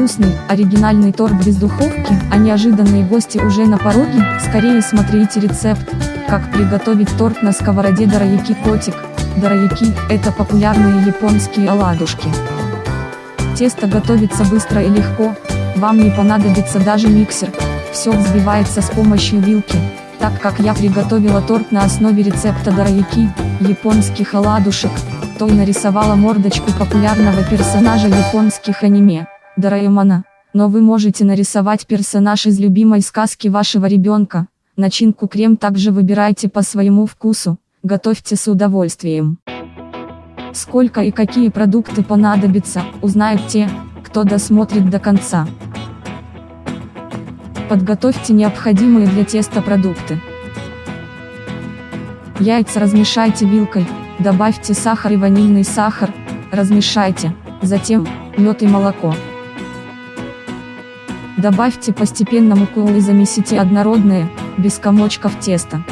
Вкусный, оригинальный торт без духовки, а неожиданные гости уже на пороге? Скорее смотрите рецепт, как приготовить торт на сковороде Дорояки Котик. Дорояки – это популярные японские оладушки. Тесто готовится быстро и легко, вам не понадобится даже миксер, все взбивается с помощью вилки, так как я приготовила торт на основе рецепта Дорояки, японских оладушек, то и нарисовала мордочку популярного персонажа японских аниме. Дораэмона, но вы можете нарисовать персонаж из любимой сказки вашего ребенка. Начинку крем также выбирайте по своему вкусу, готовьте с удовольствием. Сколько и какие продукты понадобятся, узнают те, кто досмотрит до конца. Подготовьте необходимые для теста продукты. Яйца размешайте вилкой, добавьте сахар и ванильный сахар, размешайте, затем, мед и молоко. Добавьте постепенно муку и замесите однородное, без комочков теста.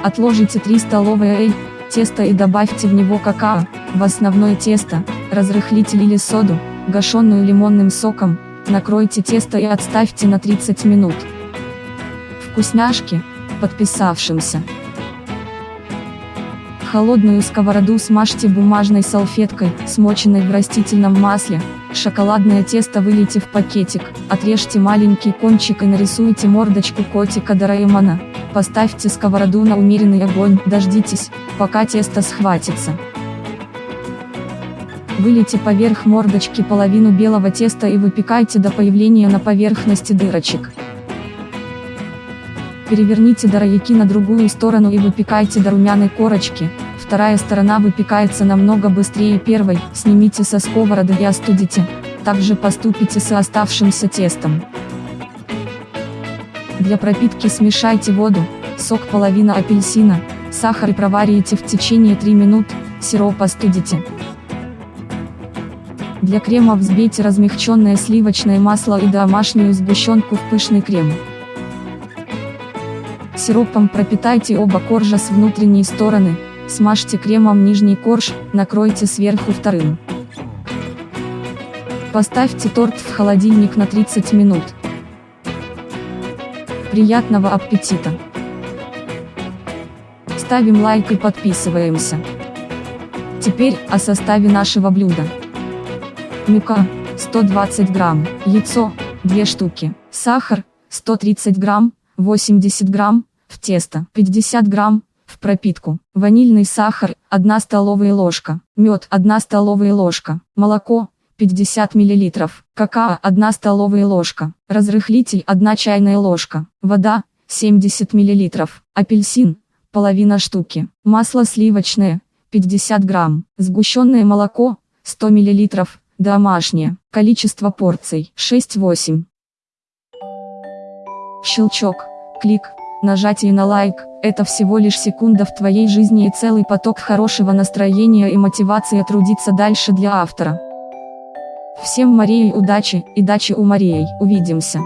Отложите 3 столовые эль, тесто и добавьте в него какао, в основное тесто, разрыхлитель или соду, гашенную лимонным соком, накройте тесто и отставьте на 30 минут. Вкусняшки, подписавшимся. Холодную сковороду смажьте бумажной салфеткой, смоченной в растительном масле, Шоколадное тесто вылейте в пакетик, отрежьте маленький кончик и нарисуйте мордочку котика Дораэмона. Поставьте сковороду на умеренный огонь, дождитесь, пока тесто схватится. Вылейте поверх мордочки половину белого теста и выпекайте до появления на поверхности дырочек. Переверните дорояки на другую сторону и выпекайте до румяной корочки, вторая сторона выпекается намного быстрее первой, снимите со сковороды и остудите, также поступите с оставшимся тестом. Для пропитки смешайте воду, сок половина апельсина, сахар и проварите в течение 3 минут, сироп остудите. Для крема взбейте размягченное сливочное масло и домашнюю сгущенку в пышный крем. Сиропом пропитайте оба коржа с внутренней стороны, Смажьте кремом нижний корж, накройте сверху вторым. Поставьте торт в холодильник на 30 минут. Приятного аппетита! Ставим лайк и подписываемся. Теперь о составе нашего блюда. Мука 120 грамм, яйцо 2 штуки, сахар 130 грамм, 80 грамм, в тесто 50 грамм, в пропитку. Ванильный сахар, 1 столовая ложка. Мед, 1 столовая ложка. Молоко, 50 мл. Какао, 1 столовая ложка. Разрыхлитель, 1 чайная ложка. Вода, 70 мл. Апельсин, половина штуки. Масло сливочное, 50 грамм. Сгущенное молоко, 100 мл. Домашнее. Количество порций, 6-8. Щелчок, клик, нажатие на лайк – это всего лишь секунда в твоей жизни и целый поток хорошего настроения и мотивации трудиться дальше для автора. Всем Марии удачи и дачи у Марии. Увидимся.